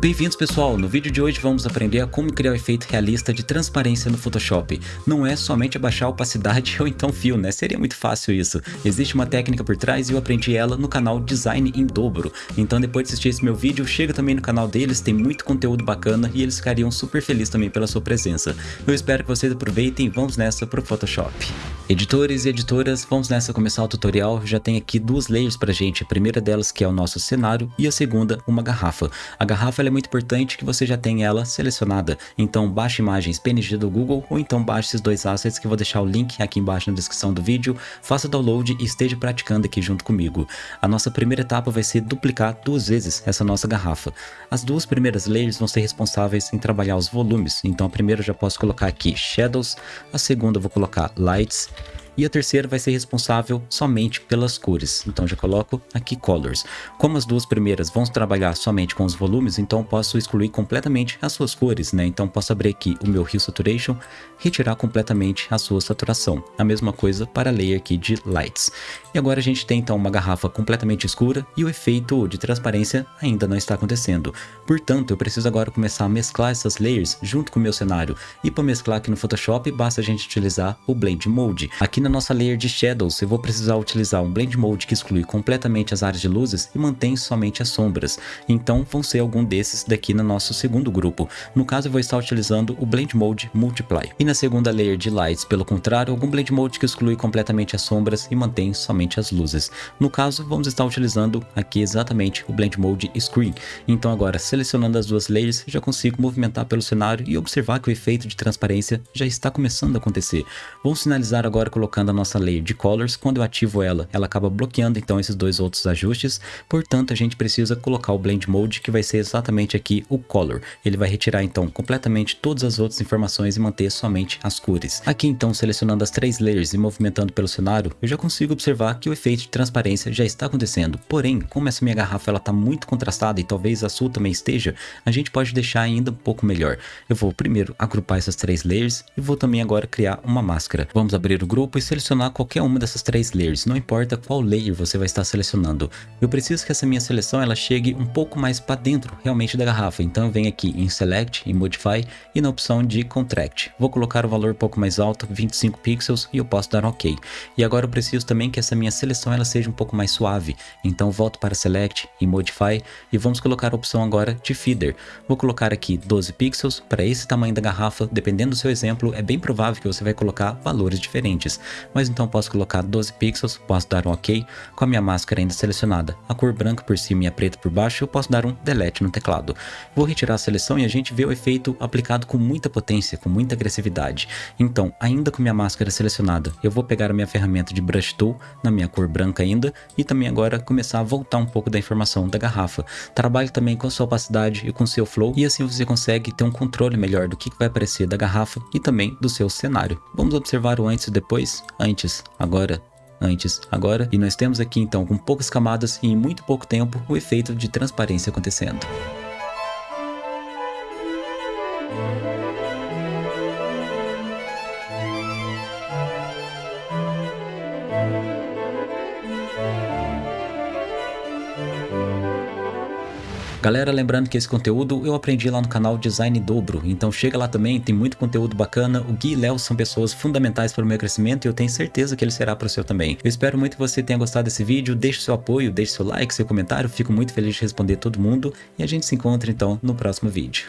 Bem-vindos pessoal, no vídeo de hoje vamos aprender a como criar o efeito realista de transparência no Photoshop. Não é somente abaixar a opacidade ou então fio, né? Seria muito fácil isso. Existe uma técnica por trás e eu aprendi ela no canal Design em Dobro. Então depois de assistir esse meu vídeo, chega também no canal deles, tem muito conteúdo bacana e eles ficariam super felizes também pela sua presença. Eu espero que vocês aproveitem e vamos nessa pro Photoshop. Editores e editoras, vamos nessa começar o tutorial. Já tem aqui duas layers pra gente. A primeira delas que é o nosso cenário e a segunda uma garrafa. A garrafa é muito importante que você já tenha ela selecionada. Então baixe imagens PNG do Google ou então baixe esses dois assets que eu vou deixar o link aqui embaixo na descrição do vídeo. Faça download e esteja praticando aqui junto comigo. A nossa primeira etapa vai ser duplicar duas vezes essa nossa garrafa. As duas primeiras layers vão ser responsáveis em trabalhar os volumes. Então a primeira eu já posso colocar aqui Shadows, a segunda eu vou colocar Lights e a terceira vai ser responsável somente pelas cores. Então já coloco aqui Colors. Como as duas primeiras vão trabalhar somente com os volumes, então posso excluir completamente as suas cores, né? Então posso abrir aqui o meu Hue Saturation, retirar completamente a sua saturação. A mesma coisa para a layer aqui de Lights. E agora a gente tem então uma garrafa completamente escura e o efeito de transparência ainda não está acontecendo. Portanto, eu preciso agora começar a mesclar essas layers junto com o meu cenário. E para mesclar aqui no Photoshop, basta a gente utilizar o Blend Mode. Aqui na na nossa layer de Shadows, eu vou precisar utilizar um Blend Mode que exclui completamente as áreas de luzes e mantém somente as sombras. Então vão ser algum desses daqui no nosso segundo grupo. No caso eu vou estar utilizando o Blend Mode Multiply. E na segunda layer de Lights, pelo contrário, algum Blend Mode que exclui completamente as sombras e mantém somente as luzes. No caso, vamos estar utilizando aqui exatamente o Blend Mode Screen. Então agora, selecionando as duas layers, já consigo movimentar pelo cenário e observar que o efeito de transparência já está começando a acontecer. Vamos finalizar agora colocando colocando a nossa layer de colors, quando eu ativo ela, ela acaba bloqueando então esses dois outros ajustes, portanto a gente precisa colocar o Blend Mode, que vai ser exatamente aqui o color. Ele vai retirar então completamente todas as outras informações e manter somente as cores. Aqui então, selecionando as três layers e movimentando pelo cenário, eu já consigo observar que o efeito de transparência já está acontecendo. Porém, como essa minha garrafa ela está muito contrastada e talvez a sua também esteja, a gente pode deixar ainda um pouco melhor. Eu vou primeiro agrupar essas três layers e vou também agora criar uma máscara. Vamos abrir o grupo e selecionar qualquer uma dessas três layers, não importa qual layer você vai estar selecionando. Eu preciso que essa minha seleção ela chegue um pouco mais para dentro realmente da garrafa, então eu venho aqui em Select, em Modify e na opção de Contract. Vou colocar o valor um pouco mais alto, 25 pixels e eu posso dar OK. E agora eu preciso também que essa minha seleção ela seja um pouco mais suave, então volto para Select e Modify e vamos colocar a opção agora de Feeder. Vou colocar aqui 12 pixels para esse tamanho da garrafa, dependendo do seu exemplo, é bem provável que você vai colocar valores diferentes mas então posso colocar 12 pixels, posso dar um OK, com a minha máscara ainda selecionada, a cor branca por cima e a preta por baixo, eu posso dar um Delete no teclado. Vou retirar a seleção e a gente vê o efeito aplicado com muita potência, com muita agressividade. Então, ainda com minha máscara selecionada, eu vou pegar a minha ferramenta de Brush Tool, na minha cor branca ainda, e também agora começar a voltar um pouco da informação da garrafa. Trabalhe também com a sua opacidade e com o seu flow, e assim você consegue ter um controle melhor do que vai aparecer da garrafa e também do seu cenário. Vamos observar o antes e depois? Antes, agora, antes, agora. E nós temos aqui então com poucas camadas e em muito pouco tempo o efeito de transparência acontecendo. Galera, lembrando que esse conteúdo eu aprendi lá no canal Design Dobro, então chega lá também, tem muito conteúdo bacana, o Gui e Léo são pessoas fundamentais para o meu crescimento e eu tenho certeza que ele será para o seu também. Eu espero muito que você tenha gostado desse vídeo, deixe seu apoio, deixe seu like, seu comentário, fico muito feliz de responder todo mundo. E a gente se encontra então no próximo vídeo.